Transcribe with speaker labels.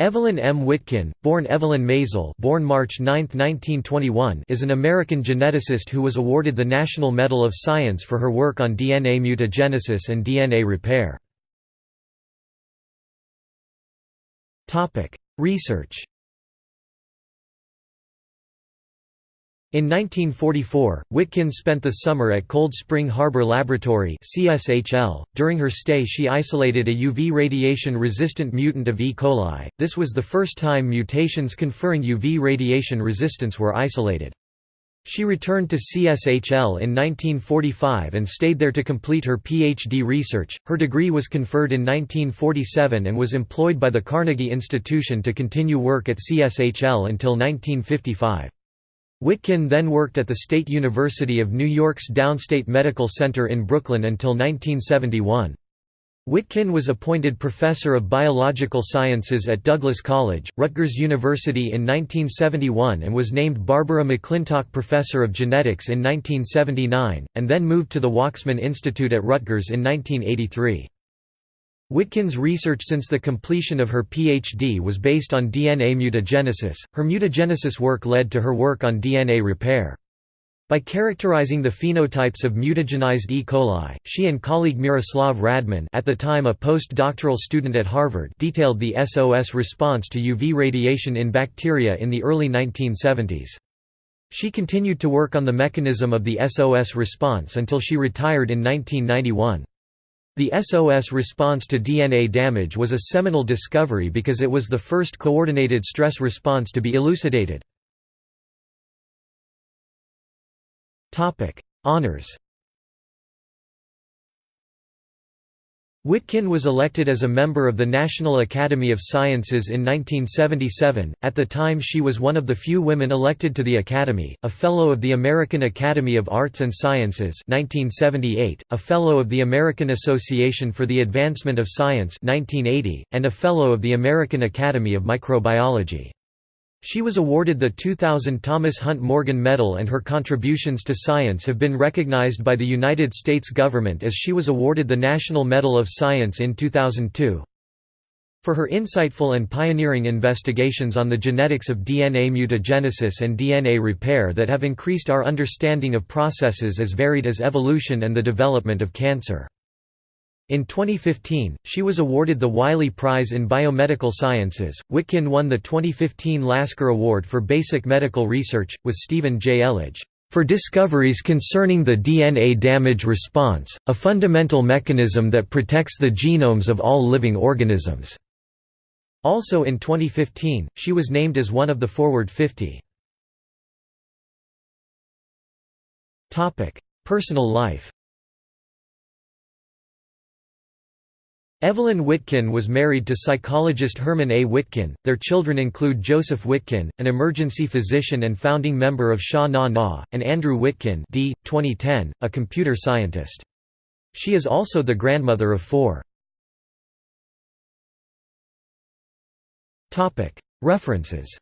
Speaker 1: Evelyn M. Witkin, born Evelyn Maisel born March 9, 1921, is an American geneticist who was awarded the National Medal of Science for her work on DNA mutagenesis and DNA repair. Research In 1944, Witkin spent the summer at Cold Spring Harbor Laboratory. .During her stay she isolated a UV radiation-resistant mutant of E. coli, this was the first time mutations conferring UV radiation resistance were isolated. She returned to CSHL in 1945 and stayed there to complete her PhD research. Her degree was conferred in 1947 and was employed by the Carnegie Institution to continue work at CSHL until 1955. Witkin then worked at the State University of New York's Downstate Medical Center in Brooklyn until 1971. Witkin was appointed Professor of Biological Sciences at Douglas College, Rutgers University in 1971 and was named Barbara McClintock Professor of Genetics in 1979, and then moved to the Waksman Institute at Rutgers in 1983. Witkin's research since the completion of her PhD was based on DNA mutagenesis. Her mutagenesis work led to her work on DNA repair. By characterizing the phenotypes of mutagenized E. coli, she and colleague Miroslav Radman at the time a postdoctoral student at Harvard detailed the SOS response to UV radiation in bacteria in the early 1970s. She continued to work on the mechanism of the SOS response until she retired in 1991. The SOS response to DNA damage was a seminal discovery because it was the first coordinated stress response to be elucidated. Honours Witkin was elected as a member of the National Academy of Sciences in 1977, at the time she was one of the few women elected to the Academy, a Fellow of the American Academy of Arts and Sciences 1978, a Fellow of the American Association for the Advancement of Science 1980, and a Fellow of the American Academy of Microbiology. She was awarded the 2000 Thomas Hunt Morgan Medal and her contributions to science have been recognized by the United States government as she was awarded the National Medal of Science in 2002. For her insightful and pioneering investigations on the genetics of DNA mutagenesis and DNA repair that have increased our understanding of processes as varied as evolution and the development of cancer. In 2015, she was awarded the Wiley Prize in Biomedical Sciences. Witkin won the 2015 Lasker Award for Basic Medical Research, with Stephen J. Elledge, for discoveries concerning the DNA damage response, a fundamental mechanism that protects the genomes of all living organisms. Also in 2015, she was named as one of the Forward 50. Personal life Evelyn Witkin was married to psychologist Herman A. Witkin. Their children include Joseph Witkin, an emergency physician and founding member of Sha Na Na, and Andrew Witkin d. 2010, a computer scientist. She is also the grandmother of four. References